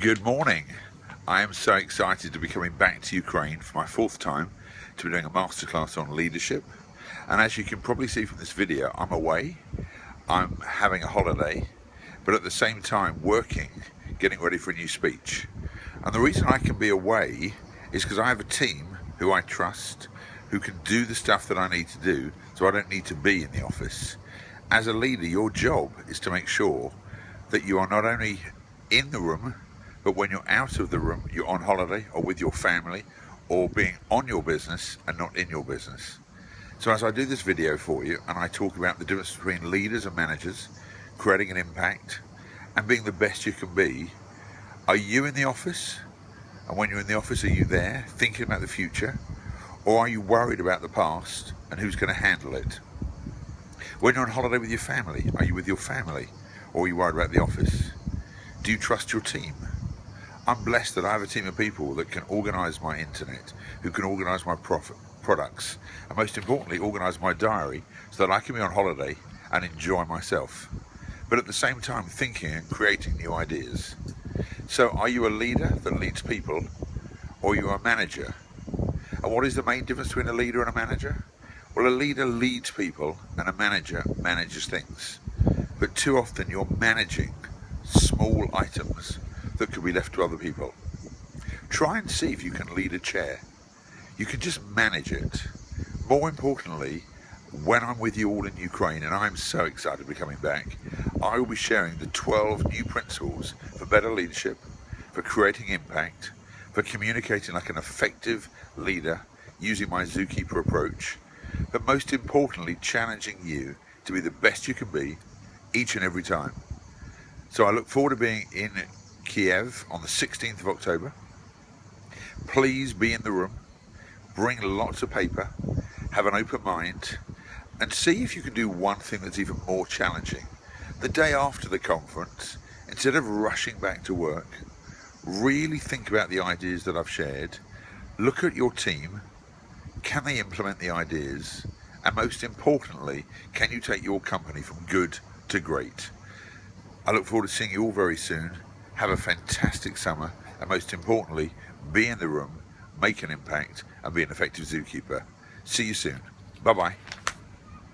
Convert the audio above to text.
Good morning. I am so excited to be coming back to Ukraine for my fourth time to be doing a masterclass on leadership. And as you can probably see from this video, I'm away, I'm having a holiday, but at the same time working, getting ready for a new speech. And the reason I can be away is because I have a team who I trust, who can do the stuff that I need to do, so I don't need to be in the office. As a leader, your job is to make sure that you are not only in the room, but when you're out of the room, you're on holiday or with your family or being on your business and not in your business. So as I do this video for you and I talk about the difference between leaders and managers, creating an impact and being the best you can be, are you in the office? And when you're in the office, are you there thinking about the future? Or are you worried about the past and who's going to handle it? When you're on holiday with your family, are you with your family? Or are you worried about the office? Do you trust your team? I'm blessed that I have a team of people that can organise my internet, who can organise my profit, products, and most importantly, organise my diary so that I can be on holiday and enjoy myself. But at the same time, thinking and creating new ideas. So are you a leader that leads people, or are you a manager? And what is the main difference between a leader and a manager? Well, a leader leads people and a manager manages things. But too often you're managing small items that could be left to other people. Try and see if you can lead a chair. You can just manage it. More importantly, when I'm with you all in Ukraine, and I'm so excited to be coming back, I will be sharing the 12 new principles for better leadership, for creating impact, for communicating like an effective leader using my Zookeeper approach, but most importantly, challenging you to be the best you can be each and every time. So I look forward to being in Kiev on the 16th of October. Please be in the room, bring lots of paper, have an open mind, and see if you can do one thing that's even more challenging. The day after the conference, instead of rushing back to work, really think about the ideas that I've shared, look at your team, can they implement the ideas, and most importantly, can you take your company from good to great? I look forward to seeing you all very soon. Have a fantastic summer and most importantly, be in the room, make an impact and be an effective zookeeper. See you soon. Bye-bye.